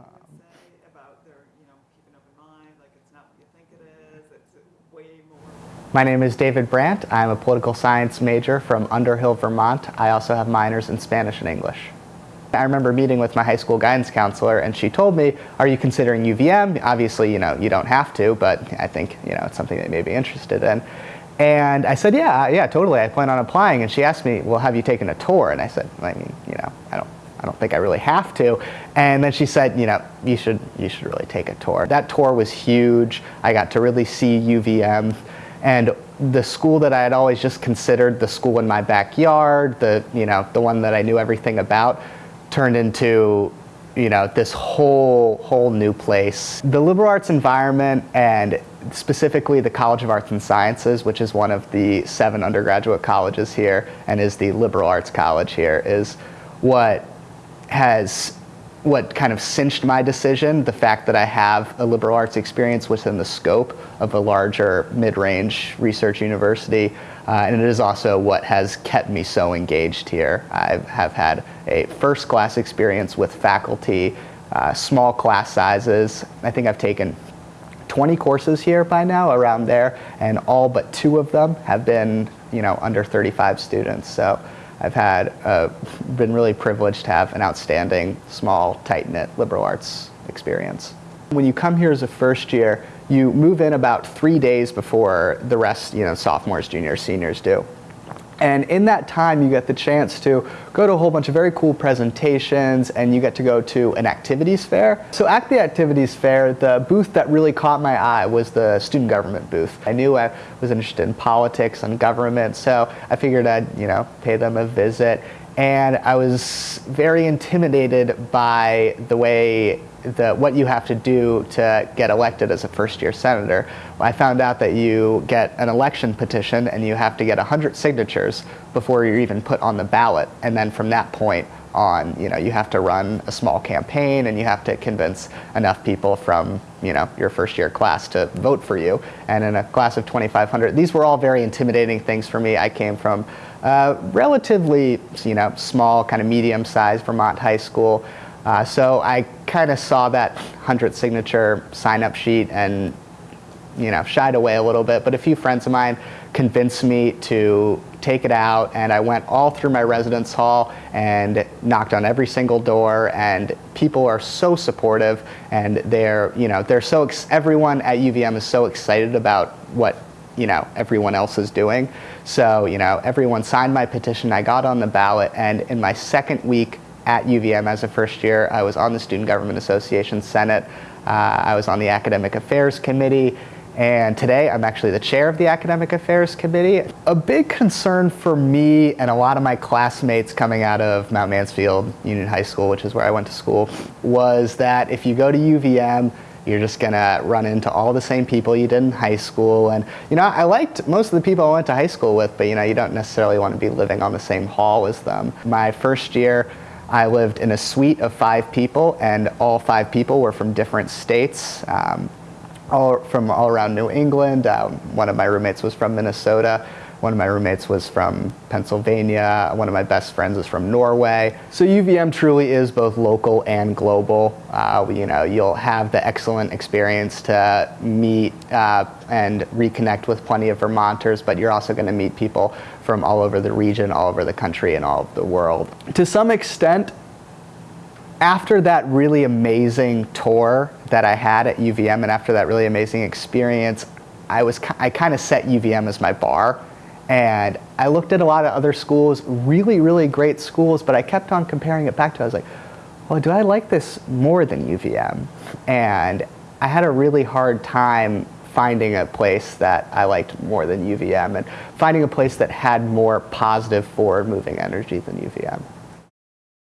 Um, say about their, you know, keep an open mind, like it's not what you think it is, it's way more. My name is David Brandt. I'm a political science major from Underhill, Vermont. I also have minors in Spanish and English. I remember meeting with my high school guidance counselor and she told me, are you considering UVM? Obviously, you know, you don't have to, but I think, you know, it's something that you may be interested in. And I said, yeah, yeah, totally. I plan on applying. And she asked me, well, have you taken a tour? And I said, I mean, you know, I don't, I don't think I really have to. And then she said, you know, you should, you should really take a tour. That tour was huge. I got to really see UVM. And the school that I had always just considered the school in my backyard, the, you know, the one that I knew everything about, turned into you know, this whole, whole new place. The liberal arts environment and specifically the College of Arts and Sciences, which is one of the seven undergraduate colleges here and is the liberal arts college here, is what has what kind of cinched my decision, the fact that I have a liberal arts experience within the scope of a larger mid-range research university. Uh, and it is also what has kept me so engaged here. I have had a first class experience with faculty, uh, small class sizes. I think I've taken 20 courses here by now, around there, and all but two of them have been, you know, under 35 students. So I've had, uh, been really privileged to have an outstanding, small, tight-knit liberal arts experience. When you come here as a first year, you move in about three days before the rest, you know, sophomores, juniors, seniors do. And in that time, you get the chance to go to a whole bunch of very cool presentations and you get to go to an activities fair. So at the activities fair, the booth that really caught my eye was the student government booth. I knew I was interested in politics and government, so I figured I'd, you know, pay them a visit. And I was very intimidated by the way the, what you have to do to get elected as a first year senator. I found out that you get an election petition and you have to get 100 signatures before you're even put on the ballot. And then from that point on, you know, you have to run a small campaign and you have to convince enough people from, you know, your first year class to vote for you. And in a class of 2,500, these were all very intimidating things for me. I came from uh, relatively, you know, small, kind of medium-sized Vermont high school. Uh, so I kind of saw that 100 signature sign-up sheet and you know, shied away a little bit, but a few friends of mine convinced me to take it out and I went all through my residence hall and knocked on every single door and people are so supportive and they're, you know, they're so, everyone at UVM is so excited about what, you know, everyone else is doing. So, you know, everyone signed my petition, I got on the ballot and in my second week at UVM as a first year. I was on the Student Government Association Senate. Uh, I was on the Academic Affairs Committee. And today I'm actually the chair of the Academic Affairs Committee. A big concern for me and a lot of my classmates coming out of Mount Mansfield Union High School, which is where I went to school, was that if you go to UVM, you're just gonna run into all the same people you did in high school. And you know, I liked most of the people I went to high school with, but you know, you don't necessarily want to be living on the same hall as them. My first year, I lived in a suite of five people and all five people were from different states, um, all from all around New England. Um, one of my roommates was from Minnesota. One of my roommates was from Pennsylvania. One of my best friends is from Norway. So UVM truly is both local and global. Uh, you know, you'll have the excellent experience to meet uh, and reconnect with plenty of Vermonters, but you're also going to meet people from all over the region, all over the country, and all over the world. To some extent, after that really amazing tour that I had at UVM and after that really amazing experience, I was I kind of set UVM as my bar and I looked at a lot of other schools, really, really great schools, but I kept on comparing it back to, I was like, well, do I like this more than UVM? And I had a really hard time finding a place that I liked more than UVM and finding a place that had more positive forward moving energy than UVM.